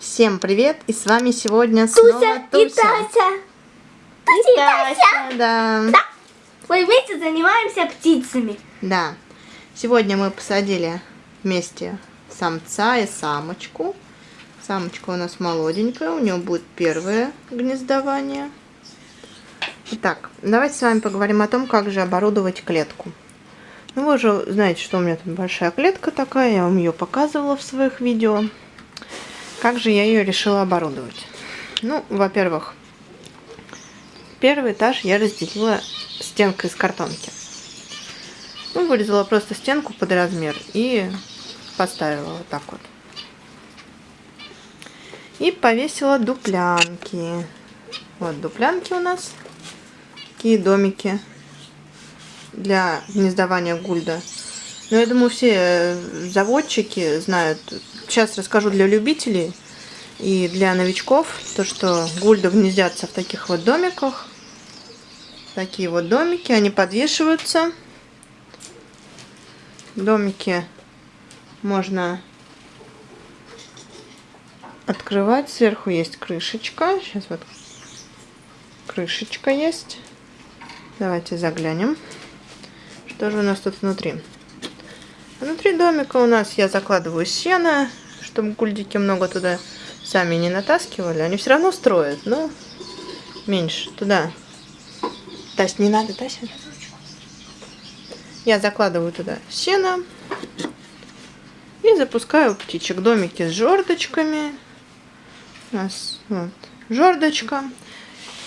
Всем привет! И с вами сегодня Туся снова и Туся. Тася. И Тася, да. Да. Мы вместе занимаемся птицами. Да. Сегодня мы посадили вместе самца и самочку. Самочка у нас молоденькая, у нее будет первое гнездование. Итак, давайте с вами поговорим о том, как же оборудовать клетку. Ну, вы уже знаете, что у меня тут большая клетка такая, я вам ее показывала в своих видео. Как же я ее решила оборудовать? Ну, во-первых, первый этаж я разделила стенкой из картонки. Ну, вырезала просто стенку под размер и поставила вот так вот. И повесила дуплянки. Вот дуплянки у нас. Такие домики для гнездования гульда. Но я думаю, все заводчики знают. Сейчас расскажу для любителей и для новичков, то что гульды гнездятся в таких вот домиках. Такие вот домики, они подвешиваются. Домики можно открывать. Сверху есть крышечка. Сейчас вот крышечка есть. Давайте заглянем. Что же у нас тут внутри? Внутри домика у нас я закладываю сено, чтобы гульдики много туда сами не натаскивали. Они все равно строят, но меньше туда. Тась, не надо, Тася. Я закладываю туда сено и запускаю птичек. Домики с жердочками. У нас вот жердочка.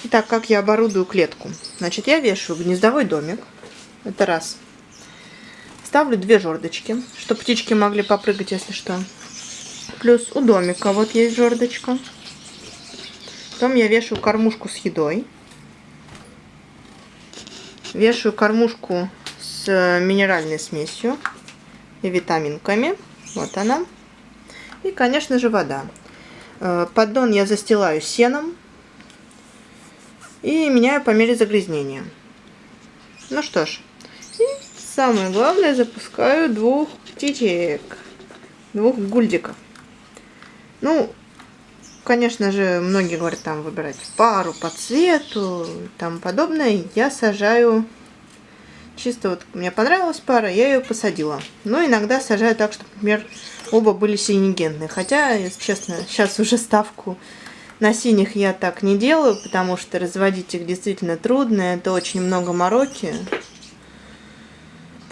Итак, как я оборудую клетку? Значит, я вешаю гнездовой домик. Это раз. Ставлю две жердочки, чтобы птички могли попрыгать, если что. Плюс у домика вот есть жердочка. Потом я вешаю кормушку с едой. Вешаю кормушку с минеральной смесью и витаминками. Вот она. И, конечно же, вода. Э, поддон я застилаю сеном и меняю по мере загрязнения. Ну что ж, Самое главное, запускаю двух птичек. Двух гульдиков. Ну, конечно же, многие говорят там выбирать пару по цвету и тому подобное. Я сажаю чисто вот мне понравилась пара, я ее посадила. Но иногда сажаю так, чтобы, например, оба были синегенные. Хотя, если честно, сейчас уже ставку на синих я так не делаю, потому что разводить их действительно трудно. Это очень много мороки.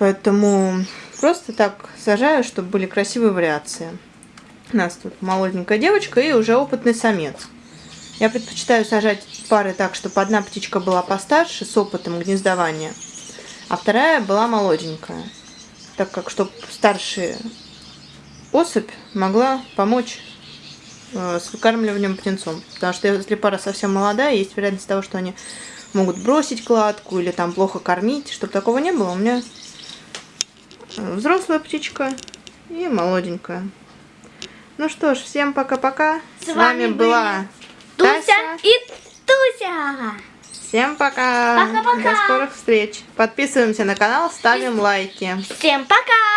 Поэтому просто так сажаю, чтобы были красивые вариации. У нас тут молоденькая девочка и уже опытный самец. Я предпочитаю сажать пары так, чтобы одна птичка была постарше, с опытом гнездования, а вторая была молоденькая. Так как, чтобы старшая особь могла помочь э, с выкармливанием птенцом. Потому что если пара совсем молодая, есть вероятность того, что они могут бросить кладку или там плохо кормить. Чтобы такого не было, у меня взрослая птичка и молоденькая. Ну что ж, всем пока-пока. С, С вами, вами была Туся Тася. и Туся. Всем пока. Пока-пока. До скорых встреч. Подписываемся на канал, ставим лайки. Всем пока.